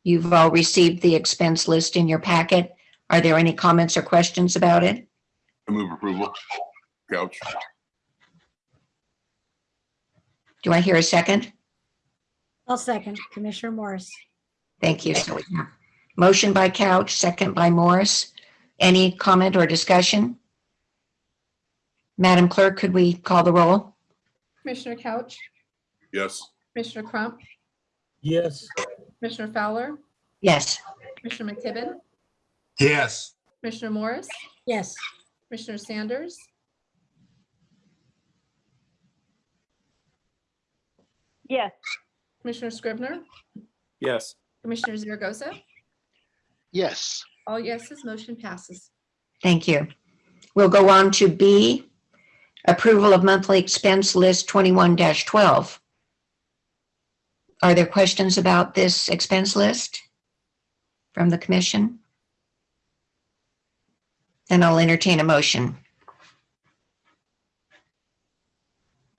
You've all received the expense list in your packet. Are there any comments or questions about it? I move approval. Couch. Do I hear a second? I'll second Commissioner Morris. Thank you. So we have Motion by Couch, second by Morris. Any comment or discussion? Madam Clerk, could we call the roll? Commissioner Couch, Yes. Commissioner Crump, Yes. Commissioner Fowler, Yes. Commissioner McKibben, Yes, Commissioner Morris, Yes, Commissioner Sanders, Yes, Commissioner Scrivner, Yes, Commissioner Zaragoza. Yes, All yeses, motion passes. Thank you. We'll go on to B, approval of monthly expense list twenty-one twelve. Are there questions about this expense list from the commission? Then I'll entertain a motion.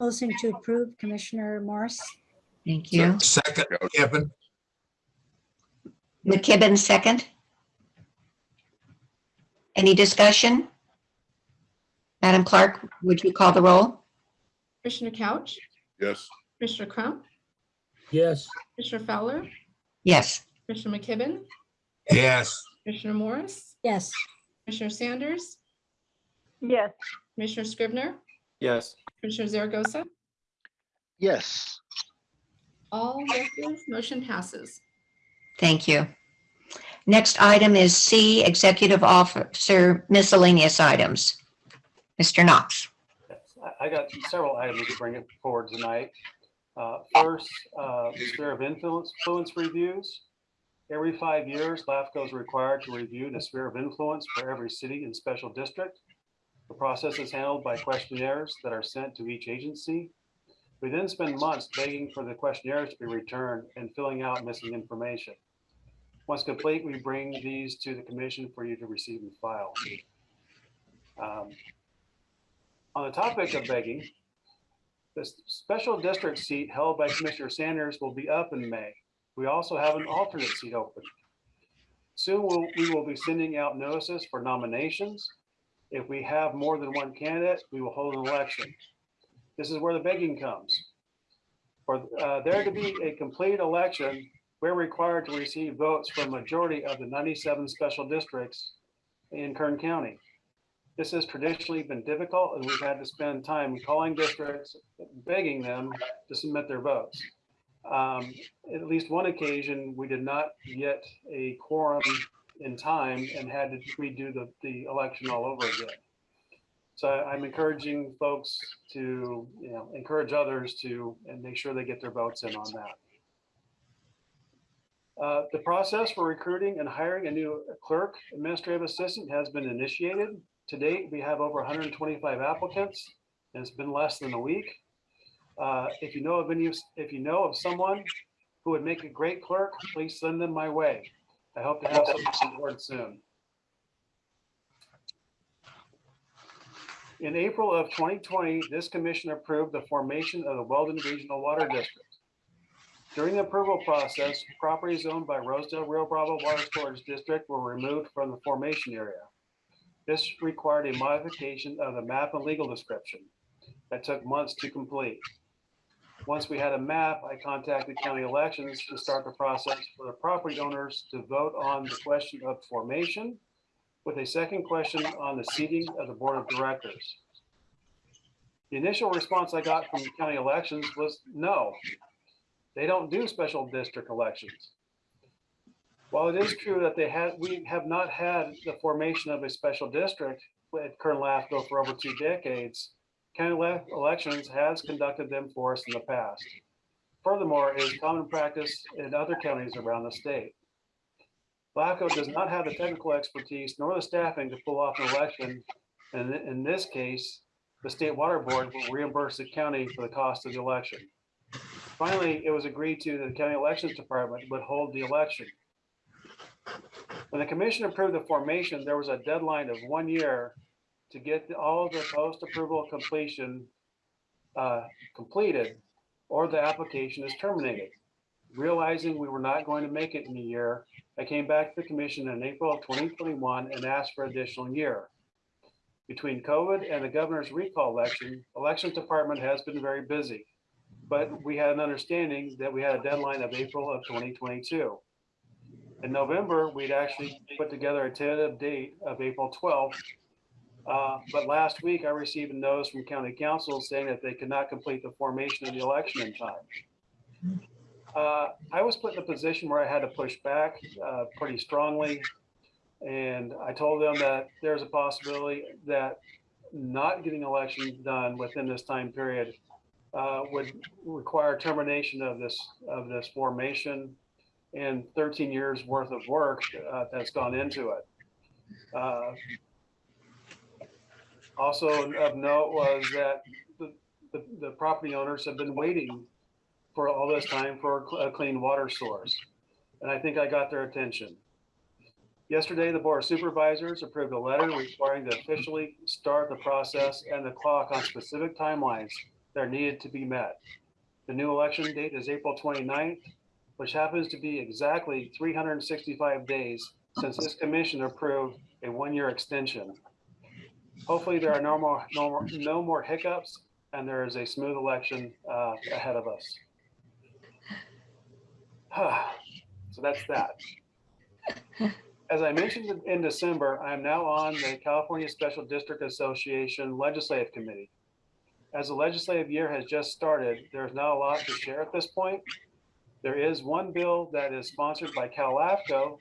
motion to approve Commissioner Morris. Thank you. second, Kevin. McKibben, second. Any discussion? Madam Clerk, would you call the roll? Commissioner Couch, Yes. Commissioner Crump, Yes. Commissioner Fowler, Yes. Commissioner McKibben, Yes. Commissioner Morris, Yes, Commissioner Sanders, Yes, Commissioner Scrivner, Yes. Commissioner Zaragoza, Yes, all yeses, motion passes. Thank you. Next item is C, Executive Officer Miscellaneous Items. Mr. Knox. I- got several items to bring forward tonight. Uh, First, uh, the sphere of influence, influence reviews. Every five years, LAFCO is required to review the sphere of influence for every city and special district. The process is handled by questionnaires that are sent to each agency. We then spend months begging for the questionnaires to be returned and filling out missing information. Once complete, we bring these to the commission for you to receive and file. Um, on the topic of begging, the special district seat held by Commissioner Sanders will be up in May. We also have an alternate seat open. Soon we'll, we will be sending out notices for nominations. If we have more than one candidate, we will hold an election. This is where the begging comes. For uh, there to be a complete election, we're required to receive votes from majority of the 97 special districts in Kern County. This has traditionally been difficult and we've had to spend time calling districts, begging them to submit their votes. Um, At least one occasion, we did not get a quorum in time and had to redo the, the election all over again. So I'm encouraging folks to, you know, encourage others to, and make sure they get their votes in on that. Uh, The process for recruiting and hiring a new clerk administrative assistant has been initiated. To date, we have over 125 applicants, and it's been less than a week. Uh, If you know of any, if you know of someone who would make a great clerk, please send them my way. I hope to have some board soon. In April of 2020, this commission approved the formation of the Weldon Regional Water District. During the approval process, properties owned by Rosedale Rio Bravo Water Storage District were removed from the formation area. This required a modification of the map and legal description that took months to complete. Once we had a map, I contacted county elections to start the process for the property owners to vote on the question of formation with a second question on the seating of the board of directors. The initial response I got from county elections was no. They don't do special district elections. While it is true that they had, we have not had the formation of a special district at Kern LAFCO for over two decades, county elections has conducted them for us in the past. Furthermore, it is common practice in other counties around the state. LAFCO does not have the technical expertise nor the staffing to pull off an election. And in- in this case, the state water board will reimburse the county for the cost of the election. Finally, it was agreed to that the county elections department would hold the election. When the commission approved the formation, there was a deadline of one year to get all of the post-approval completion uh, completed, or the application is terminated. Realizing we were not going to make it in a year, I came back to the commission in April of 2021 and asked for an additional year. Between COVID and the governor's recall election, elections department has been very busy. But we had an understanding that we had a deadline of April of 2022. In November, we'd actually put together a tentative date of April 12th. Uh, But last week, I received a notice from county council saying that they could not complete the formation of the election in time. Uh, I was put in a position where I had to push back uh, pretty strongly. And I told them that there's a possibility that not getting elections done within this time period uh, would require termination of this, of this formation and 13 years worth of work uh, that's gone into it. Uh, Also of note was that the, the, the property owners have been waiting for all this time for a clean water source. And I think I got their attention. Yesterday, the Board of Supervisors approved a letter requiring to officially start the process and the clock on specific timelines that are needed to be met. The new election date is April 29th, which happens to be exactly 365 days since this commission approved a one-year extension. Hopefully, there are no more, no more, no more hiccups and there is a smooth election uh, ahead of us. So that's that. As I mentioned in- December, I am now on the California Special District Association Legislative Committee. As the legislative year has just started, there's not a lot to share at this point. There is one bill that is sponsored by CalAFCO,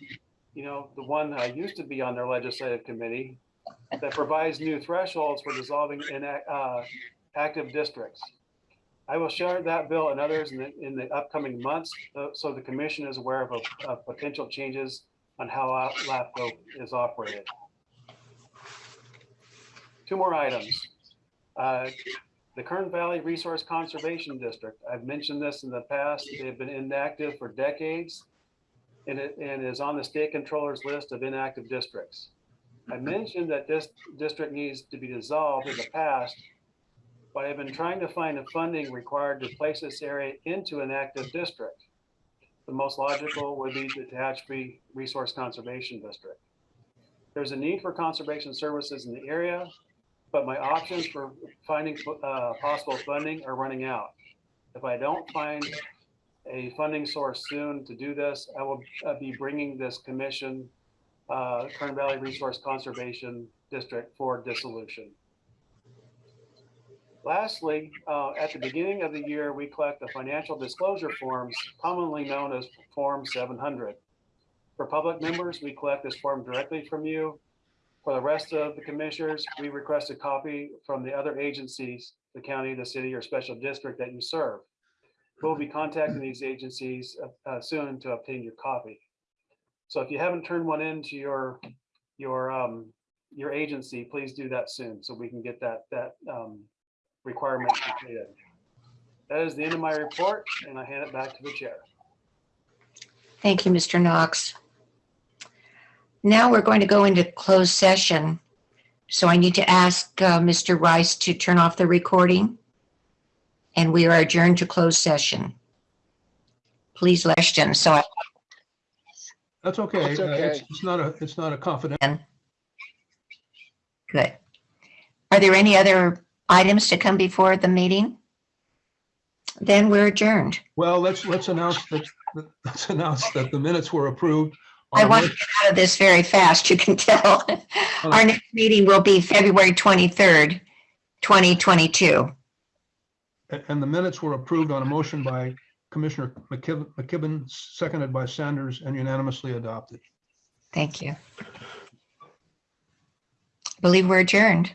you know, the one I used to be on their legislative committee, that provides new thresholds for dissolving in, uh, active districts. I will share that bill and others in the, in the upcoming months, uh, so the commission is aware of, of potential changes on how LAFCO is operated. Two more items. Uh, The Kern Valley Resource Conservation District, I've mentioned this in the past, they've been inactive for decades. And it, and is on the state controller's list of inactive districts. I mentioned that this district needs to be dissolved in the past, but I've been trying to find the funding required to place this area into an active district. The most logical would be the Tehachapi Resource Conservation District. There's a need for conservation services in the area, but my options for finding uh, possible funding are running out. If I don't find a funding source soon to do this, I will uh, be bringing this commission, uh, Kern Valley Resource Conservation District for dissolution. Lastly, uh, at the beginning of the year, we collect the financial disclosure forms commonly known as Form 700. For public members, we collect this form directly from you. For the rest of the commissioners, we request a copy from the other agencies, the county, the city, or special district that you serve. We'll be contacting these agencies uh, uh, soon to obtain your copy. So if you haven't turned one in to your, your, um, your agency, please do that soon so we can get that, that, um, requirement completed. That is the end of my report and I hand it back to the chair. Thank you, Mr. Knox. Now we're going to go into closed session. So I need to ask uh, Mr. Rice to turn off the recording. And we are adjourned to closed session. Please, Leshton, so I That's okay. That's Uh, okay. It's it's not a, it's not a confidential. Good. Are there any other items to come before the meeting? Then we're adjourned. Well, let's, let's announce that, let's announce that the minutes were approved. On I a want to get out of this very fast, you can tell. Our next meeting will be February 23rd, 2022. And the minutes were approved on a motion by Commissioner McKibben, McKibben, seconded by Sanders and unanimously adopted. Thank you. I Believe we're adjourned.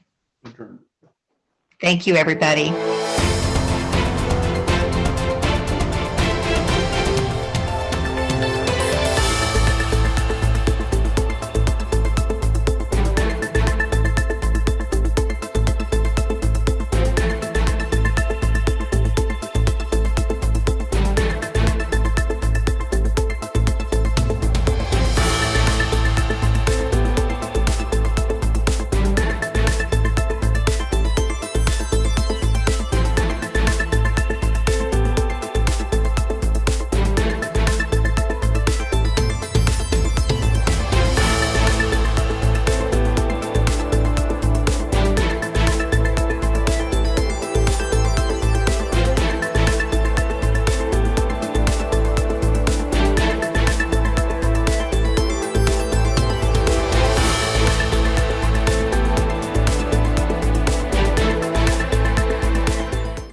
Thank you, everybody.